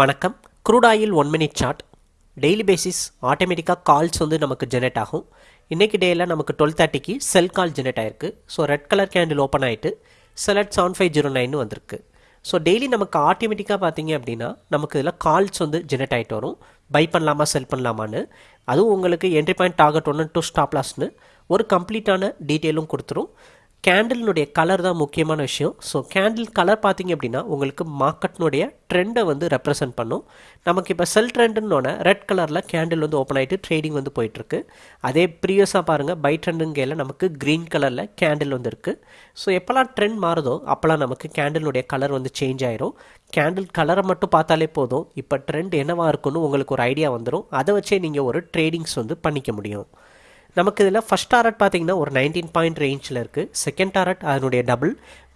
வணக்கம். Crude oil one minute chart daily basis ஆட்டோமேட்டிக்காக calls வந்து நமக்கு ஜெனரேட் ஆகும். இன்றைக்கி டேயில் நமக்கு டுவெல் தேர்ட்டிக்கு செல் கால் ஜெனரேட் ஆயிருக்கு. So red colour candle open ஆகிட்டு செலட் செவன் ஃபைவ் ஜீரோ நைன் வந்திருக்கு. ஸோ டெய்லி நமக்கு ஆட்டோமேட்டிக்காக பார்த்தீங்க அப்படின்னா நமக்கு இதில் கால்ஸ் வந்து ஜெனரேட் ஆகிட்டு வரும். பை பண்ணலாமா செல் பண்ணலாமான்னு. அதுவும் உங்களுக்கு என்ட்ரி பாயிண்ட் டார்கெட் ஒன்று டூ ஸ்டாப் ஒரு கம்ப்ளீட்டான டீட்டெயிலும் கொடுத்துரும். கேண்டிலினுடைய கலர் தான் முக்கியமான விஷயம். ஸோ கேண்டில் கலர் பார்த்தீங்க அப்படின்னா உங்களுக்கு மார்க்கெட்னுடைய ட்ரெண்டை வந்து ரெப்ரசென்ட் பண்ணும். நமக்கு இப்போ செல் ட்ரெண்டுன்னொன்னே ரெட் கலரில் கேண்டில் வந்து ஓப்பன் ஆகிட்டு ட்ரேடிங் வந்து போயிட்டுருக்கு. அதே ப்ரீவியஸாக பாருங்கள் பை ட்ரெண்டுங்கையில் நமக்கு க்ரீன் கலரில் கேண்டில் வந்து இருக்குது ஸோ எப்போல்லாம் ட்ரெண்ட் மாறுதோ அப்போல்லாம் நமக்கு கேண்டிலுடைய கலர் வந்து சேஞ்ச் ஆயிரும். கேண்டில் கலரை மட்டும் பார்த்தாலே போதும். இப்போ ட்ரெண்ட் என்னவாக இருக்குன்னு உங்களுக்கு ஒரு ஐடியா வந்துடும் அதை வச்சே நீங்கள் ஒரு ட்ரேடிங்ஸ் வந்து பண்ணிக்க முடியும். நமக்கு இதில் ஃபஸ்ட் டாரட் பார்த்தீங்கன்னா ஒரு நைன்டீன் பாயிண்ட் ரேஞ்சில் இருக்குது செகண்ட் டாரட் அதனுடைய டபுள்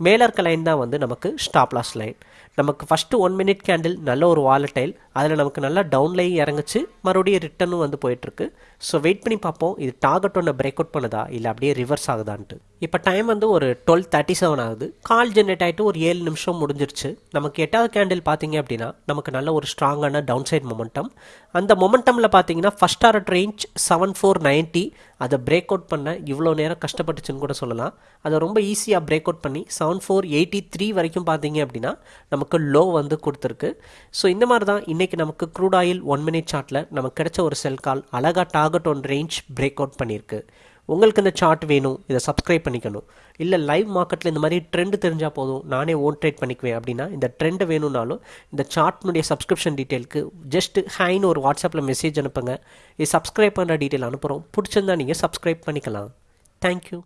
மேலே இருக்க லைன் தான் வந்து நமக்கு ஸ்டாப் லாஸ் லைன் நமக்கு ஃபஸ்ட்டு ஒன் மினிட் கேண்டில் நல்ல ஒரு வாலட்டைல் அதில் நமக்கு நல்லா டவுன்லையும் இறங்குச்சு. மறுபடியும் ரிட்டனும் வந்து போயிட்டுருக்கு. ஸோ வெயிட் பண்ணி பார்ப்போம். இது டார்கெட் ஒன்று பிரேக் அவுட் பண்ணுதா? இல்லை அப்படியே ரிவர்ஸ் ஆகுதான்ட்டு. இப்போ டைம் வந்து ஒரு டுவெல் தேர்ட்டி செவன் ஆகுது. கால் ஜென்ரேட் ஆகிட்டு ஒரு ஏழு நிமிஷம் முடிஞ்சிருச்சு. நமக்கு எட்டாவது கேண்டில் பார்த்தீங்க அப்படின்னா நமக்கு நல்ல ஒரு ஸ்ட்ராங்கான டவுன் சைட் மொமெண்டம் அந்த மொமெண்டமில் பார்த்தீங்கன்னா first target range seven four ninety அதை பிரேக் அவுட் பண்ண இவ்வளோ நேரம் கஷ்டப்பட்டுச்சுன்னு கூட சொல்லலாம். அதை ரொம்ப ஈஸியாக பிரேக் அவுட் பண்ணி செவன் ஃபோர் எயிட்டி த்ரீ வரைக்கும் பார்த்தீங்க அப்படின்னா நமக்கு லோ வந்து கொடுத்துருக்கு. ஸோ இந்த மாதிரி தான் இன்றைக்கி நமக்கு க்ரூட் ஆயில் ஒன் மினிட் சார்ட்டில் நமக்கு கிடைச்ச ஒரு செல் கால் அழகாக target one range break out பண்ணியிருக்கு. உங்களுக்கு இந்த சார்ட் வேணும் இதை சப்ஸ்கிரைப் பண்ணிக்கணும். இல்லை லைவ் மார்க்கெட்டில் இந்த மாதிரி ட்ரெண்டு தெரிஞ்சால் போதும் நானே ஓன் ட்ரேட் பண்ணிக்குவேன் அப்படின்னா இந்த ட்ரெண்டு வேணும்னாலும் இந்த சார்ட்னுடைய சப்ஸ்கிரிப்ஷன் டீட்டெயிலுக்கு ஜஸ்ட் ஹைன்னு ஒரு வாட்ஸ்அப்பில் மெசேஜ் அனுப்புங்க. இது சப்ஸ்கிரைப் பண்ணுற டீட்டெயில் அனுப்புகிறோம் பிடிச்சிருந்தா நீங்கள் சப்ஸ்கிரைப் பண்ணிக்கலாம். தேங்க்யூ